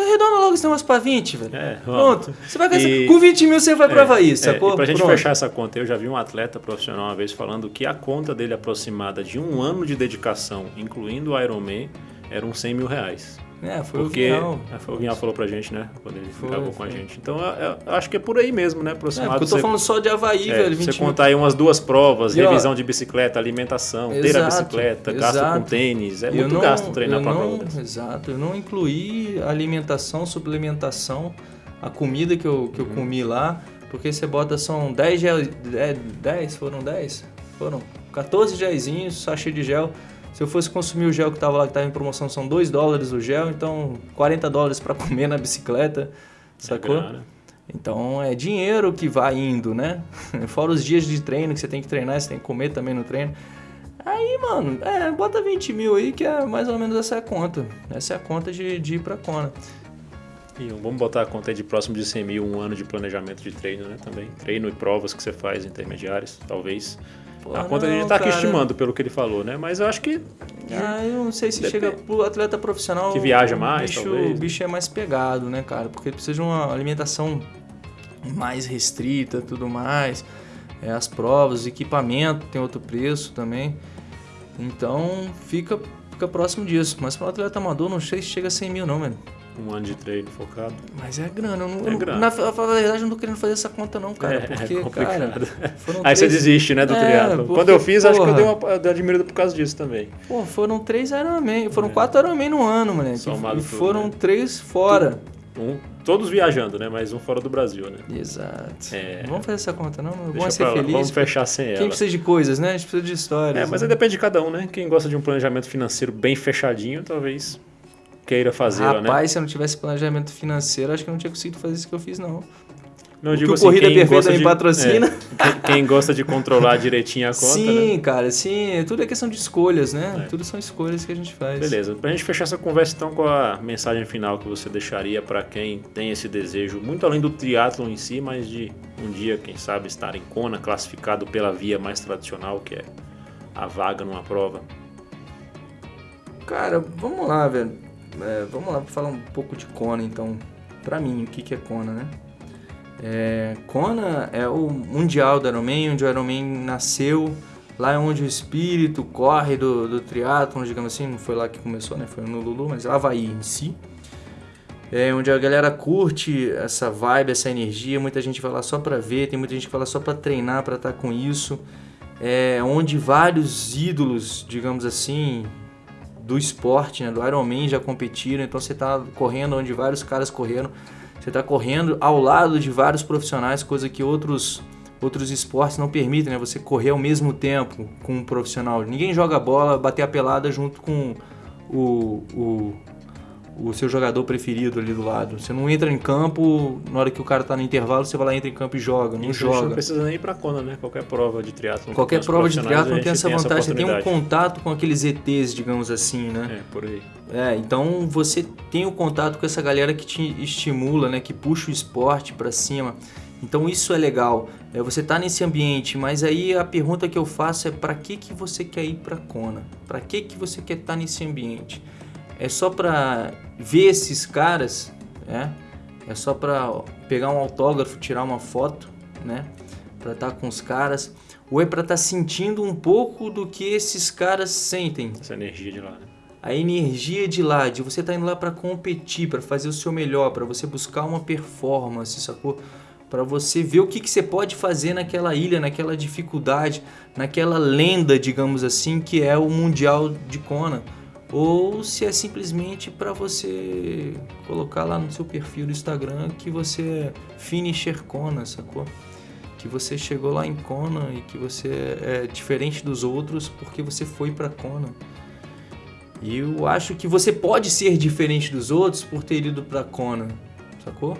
Arredonda logo esse negócio pra 20, velho. É, Pronto. Você vai gastar, e, com 20 mil você vai é, pra Havaí, sacou? É, e pra gente Pronto. fechar essa conta, eu já vi um atleta profissional uma vez falando que a conta dele aproximada de um ano de dedicação, incluindo o Ironman, era uns 100 mil reais. É, foi Porque, o Vinhal. É, foi o Vinhal falou pra gente, né? Quando ele foi, gravou com a gente. Então, eu, eu acho que é por aí mesmo, né? Aproximado. É, porque eu tô você, falando só de Havaí, é, velho. Você contar aí umas duas provas, e, revisão ó, de bicicleta, alimentação, exato, ter a bicicleta, exato. gasto com tênis. É muito não, gasto treinar pra não, prova Exato. Eu não incluí alimentação, suplementação, a comida que eu, que eu hum. comi lá. Porque você bota, são 10 gel... 10? Foram 10? Foram 14 gelzinhos, sachê de gel se eu fosse consumir o gel que estava lá, que estava em promoção, são 2 dólares o gel, então 40 dólares para comer na bicicleta, sacou? É então é dinheiro que vai indo, né? [laughs] Fora os dias de treino que você tem que treinar, você tem que comer também no treino. Aí, mano, é, bota 20 mil aí, que é mais ou menos essa é a conta. Essa é a conta de, de ir pra Kona. E vamos botar a conta de próximo de 100 mil, um ano de planejamento de treino, né? Também. Treino e provas que você faz intermediários, talvez. A conta não, a gente tá aqui estimando pelo que ele falou, né? Mas eu acho que. Ah, eu não sei se Depende. chega pro atleta profissional. Que viaja mais, bicho, talvez. O bicho é mais pegado, né, cara? Porque precisa de uma alimentação mais restrita tudo mais. É, as provas, o equipamento tem outro preço também. Então fica, fica próximo disso. Mas para atleta amador, não sei se chega a 100 mil, não, velho um ano de treino focado. Mas é grana. Eu não, é grana. Na, na verdade, eu não tô querendo fazer essa conta, não, cara. É, porque, é cara. Aí três... você desiste, né, do é, triatlo. Quando eu fiz, porra, acho que eu dei uma eu admiro por causa disso também. Pô, foram três Ironman. Foram é. quatro Ironman no ano, moleque. Somado e foram né? três fora. Um, todos viajando, né? Mas um fora do Brasil, né? Exato. É... Vamos fazer essa conta, não? Deixa Vamos ser feliz. Vamos fechar sem ela. Quem precisa de coisas, né? A gente precisa de histórias. É, mas né? aí depende de cada um, né? Quem gosta de um planejamento financeiro bem fechadinho, talvez queira fazer, né? Rapaz, se eu não tivesse planejamento financeiro, acho que eu não tinha conseguido fazer isso que eu fiz, não. Não, que o assim, Corrida Perfeita me patrocina. É, quem, quem, gosta de controlar direitinho a conta. Sim, né? cara, sim. Tudo é questão de escolhas, né? É. Tudo são escolhas que a gente faz. Beleza. Pra gente fechar essa conversa, então, com a mensagem final que você deixaria para quem tem esse desejo, muito além do triatlo em si, mas de um dia, quem sabe, estar em Kona, classificado pela via mais tradicional, que é a vaga numa prova. Cara, vamos lá, velho. É, vamos lá falar um pouco de Kona, então. Pra mim, o que, que é Kona, né? É, Kona é o mundial do Ironman, onde o Ironman nasceu, lá é onde o espírito corre do, do triatlon, digamos assim, não foi lá que começou, né? Foi no Lulu, mas Havaí em si. É onde a galera curte essa vibe, essa energia, muita gente vai lá só pra ver, tem muita gente que vai lá só pra treinar, pra estar tá com isso. É onde vários ídolos, digamos assim, do esporte, né, do Ironman já competiram, então você tá correndo onde vários caras correram você está correndo ao lado de vários profissionais, coisa que outros outros esportes não permitem, né? Você correr ao mesmo tempo com um profissional. Ninguém joga bola, bater a pelada junto com o, o, o seu jogador preferido ali do lado. Você não entra em campo, na hora que o cara tá no intervalo, você vai lá, entra em campo e joga, não Isso joga. Não precisa nem ir pra Kona, né? Qualquer prova de triatlo. Qualquer prova de triatlo tem essa vantagem, você tem um contato com aqueles ETs, digamos assim, né? É, por aí. É, então você tem o contato com essa galera que te estimula, né? Que puxa o esporte para cima. Então isso é legal. É, você tá nesse ambiente, mas aí a pergunta que eu faço é para que que você quer ir para Kona? Para que que você quer estar tá nesse ambiente? É só para ver esses caras, né? É só para pegar um autógrafo, tirar uma foto, né? Para estar tá com os caras, ou é para estar tá sentindo um pouco do que esses caras sentem. Essa energia de lá, né? A energia de lá, de você estar tá indo lá para competir, para fazer o seu melhor, para você buscar uma performance, sacou? Para você ver o que, que você pode fazer naquela ilha, naquela dificuldade, naquela lenda, digamos assim, que é o Mundial de Kona ou se é simplesmente para você colocar lá no seu perfil do Instagram que você é finisher Kona, sacou? Que você chegou lá em Kona e que você é diferente dos outros porque você foi para Kona. E eu acho que você pode ser diferente dos outros por ter ido para Kona, sacou?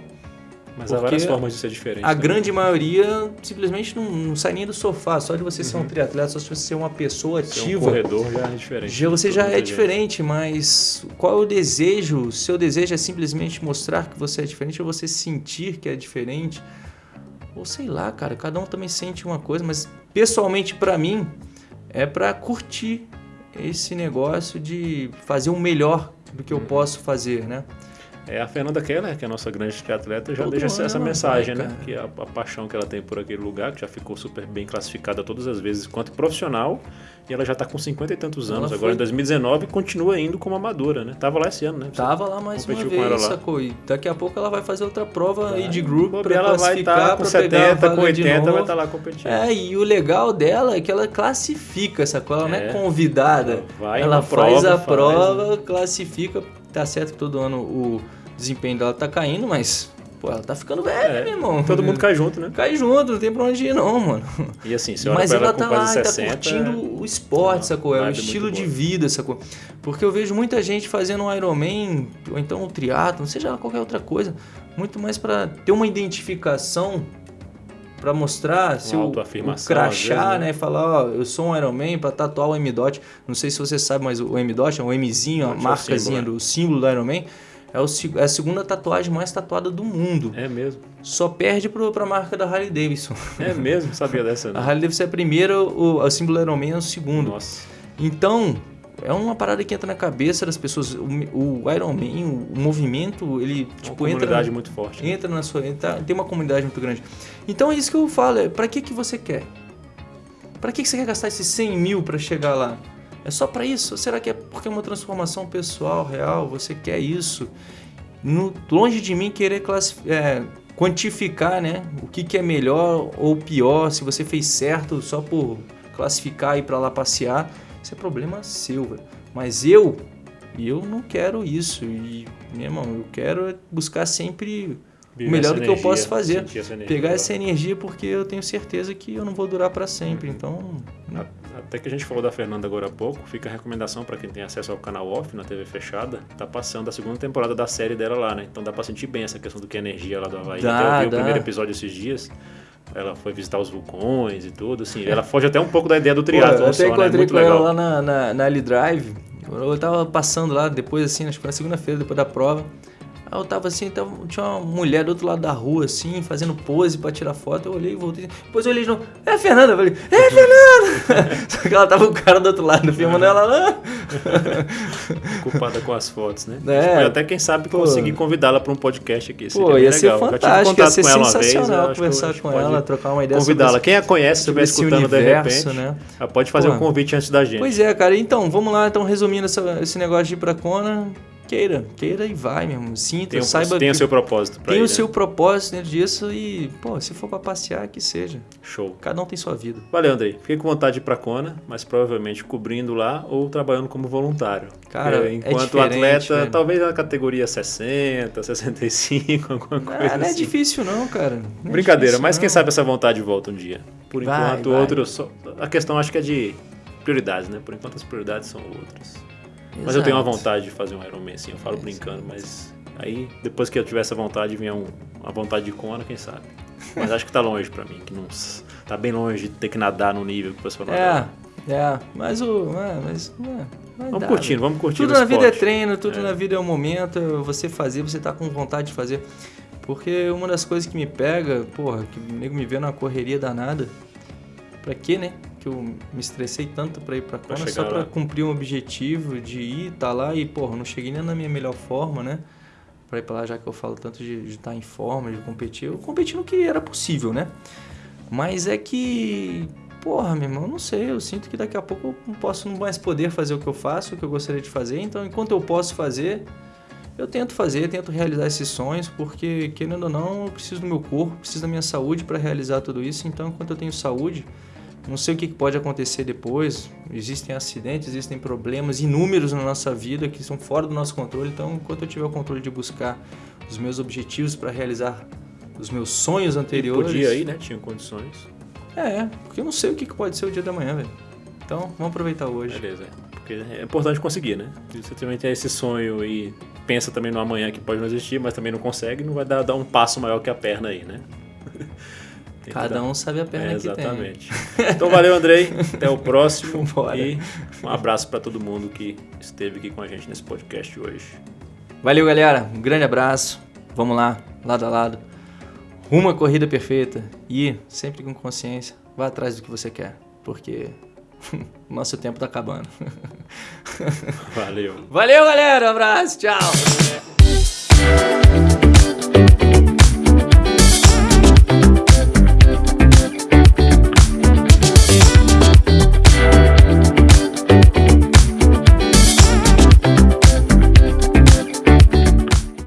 Mas há várias formas de ser diferente. A também. grande maioria simplesmente não, não, sai nem do sofá. Só de você uhum. ser um uhum. triatleta, só de você ser uma pessoa ativa. Ser um corredor já é diferente. Já, você já é diferente, mas qual é o desejo? Seu desejo é simplesmente mostrar que você é diferente ou você sentir que é diferente? Ou sei lá, cara, cada um também sente uma coisa, mas pessoalmente para mim é para curtir esse negócio de fazer o melhor do que eu uhum. posso fazer, né? É a Fernanda Keller, que é a nossa grande triatleta, já Todo deixa essa, essa mensagem, vai, né? Que a, a, paixão que ela tem por aquele lugar, que já ficou super bem classificada todas as vezes quanto profissional. E ela já está com 50 e tantos anos. Ela Agora, foi... em 2019, continua indo como amadora, né? Tava lá esse ano, né? Você Tava lá mais uma vez, sacou? E daqui a pouco ela vai fazer outra prova aí de group para ela vai estar tá com 70, com 80, vai estar tá lá competindo. É, e o legal dela é que ela classifica, sacou? Ela é. não é convidada. Ela, vai ela faz prova, a prova, faz, né? classifica. Tá certo que todo ano o desempenho dela tá caindo, mas Pô, ela tá ficando velha, é, meu irmão. Todo mundo cai junto, né? Cai junto, não tem pra onde ir, não, mano. E assim, você Mas ela, ela tá lá, 60, tá curtindo o esporte, não, sacou? É o estilo de vida, sacou? Porque eu vejo muita gente fazendo um Ironman, ou então um triatlo, seja qualquer outra coisa, muito mais para ter uma identificação para mostrar seu o crachá, vezes, né? né? Falar, ó, eu sou um Ironman para tatuar o M-Dot. Não sei se você sabe, mas o M-Dot é um Mzinho, a marcazinha símbolo, né? do símbolo do Ironman é, o, é a segunda tatuagem mais tatuada do mundo. É mesmo. Só perde pro, pra marca da Harley Davidson. É mesmo? Sabia dessa? [laughs] Né? A Harley Davidson é a primeira, o, o símbolo Iron Man é o segundo. Nossa. Então, é uma parada que entra na cabeça das pessoas. O, o Iron Man, o, movimento, ele uma tipo comunidade entra, muito forte. Né? Entra na sua, entra, tem uma comunidade muito grande. Então é isso que eu falo. É, para que que você quer? Para que que você quer gastar esses 100 mil para chegar lá? É só para isso? Ou será que é porque é uma transformação pessoal, real? Você quer isso? No, longe de mim querer é, quantificar né, o que, que é melhor ou pior, se você fez certo só por classificar e ir para lá passear. Isso é problema seu, velho. Mas eu, eu não quero isso. E, meu irmão, eu quero buscar sempre o melhor do que eu posso fazer. Essa pegar essa energia porque eu tenho certeza que eu não vou durar para sempre. Então. Né? Até que a gente falou da Fernanda agora há pouco, fica a recomendação para quem tem acesso ao canal off na TV fechada, tá passando a segunda temporada da série dela lá, né? Então dá pra sentir bem essa questão do que é energia lá do Havaí. Dá, até eu vi dá. o primeiro episódio esses dias. Ela foi visitar os vulcões e tudo, assim. Ela foge até um pouco da ideia do triatlo Eu até né? né? com legal. ela lá na, na, na Ali Drive. Eu tava passando lá depois, assim, acho que na segunda-feira, depois da prova. Aí eu tava assim, tava, tinha uma mulher do outro lado da rua, assim, fazendo pose pra tirar foto. Eu olhei e voltei. Depois eu olhei de novo. É a Fernanda? Eu falei, é a Fernanda! [laughs] Só que ela tava com o cara do outro lado, filmando ela lá. [laughs] Culpada com as fotos, né? É, até quem sabe pô, conseguir convidá-la pra um podcast aqui. Pô, ia ser legal. fantástico, ia ser sensacional vez, conversar com ela, trocar uma ideia Convidá-la. Quem a conhece, estiver escutando universo, de repente, né? ela pode fazer pô, um convite antes da gente. Pois é, cara. Então, vamos lá. Então, resumindo essa, esse negócio de ir pra Kona queira, queira e vai mesmo. Sinta, tem, saiba. Tem o seu propósito. Tem ir, o né? seu propósito dentro disso e, pô, se for para passear, que seja. Show. Cada um tem sua vida. Valeu, Andrei. Fiquei com vontade de ir pra Kona, mas provavelmente cobrindo lá ou trabalhando como voluntário. Cara, é, enquanto é atleta, velho. talvez na categoria 60, 65, [laughs] alguma coisa. Ah, não é assim. difícil, não, cara. Não é Brincadeira, é mas não. quem sabe essa vontade volta um dia. Por vai, enquanto, vai. outro. Só... A questão acho que é de prioridades, né? Por enquanto as prioridades são outras. Exato. Mas eu tenho uma vontade de fazer um Ironman, assim, eu falo é, brincando, mas aí depois que eu tiver essa vontade, vinha um, uma vontade de Kona, quem sabe. Mas acho que tá longe pra mim, que não tá bem longe de ter que nadar no nível que o pessoal É, é, mas o. É, mas, é, vamos curtindo, vamos curtindo. Tudo na vida é treino, tudo é. na vida é um momento, você fazer, você tá com vontade de fazer. Porque uma das coisas que me pega, porra, que o nego me vê na correria danada, pra quê, né? que eu me estressei tanto para ir para Kona só para cumprir um objetivo de ir, tá lá e, porra, não cheguei nem na minha melhor forma, né? Para ir para lá, já que eu falo tanto de, de estar tá em forma, de competir. Eu competi no que era possível, né? Mas é que, porra, meu irmão, não sei, eu sinto que daqui a pouco eu não posso mais poder fazer o que eu faço, o que eu gostaria de fazer. Então, enquanto eu posso fazer, eu tento fazer, tento realizar esses sonhos, porque querendo ou não, eu preciso do meu corpo, preciso da minha saúde para realizar tudo isso. Então, enquanto eu tenho saúde, não sei o que pode acontecer depois. Existem acidentes, existem problemas inúmeros na nossa vida que são fora do nosso controle. Então, enquanto eu tiver o controle de buscar os meus objetivos para realizar os meus sonhos anteriores. E podia aí, né? Tinha condições. É, porque eu não sei o que pode ser o dia da manhã, velho. Então, vamos aproveitar hoje. Beleza. Porque é importante conseguir, né? Se você também tem esse sonho e pensa também no amanhã que pode não existir, mas também não consegue, não vai dar, dar um passo maior que a perna aí, né? Cada um sabe a perna é, que tem. Exatamente. Então valeu, Andrei. Até o próximo. [laughs] Bora. E um abraço para todo mundo que esteve aqui com a gente nesse podcast hoje. Valeu, galera. Um grande abraço. Vamos lá, lado a lado. Rumo à corrida perfeita. E, sempre com consciência, vá atrás do que você quer. Porque [laughs] nosso tempo tá acabando. Valeu. Valeu, galera. Um abraço. Tchau.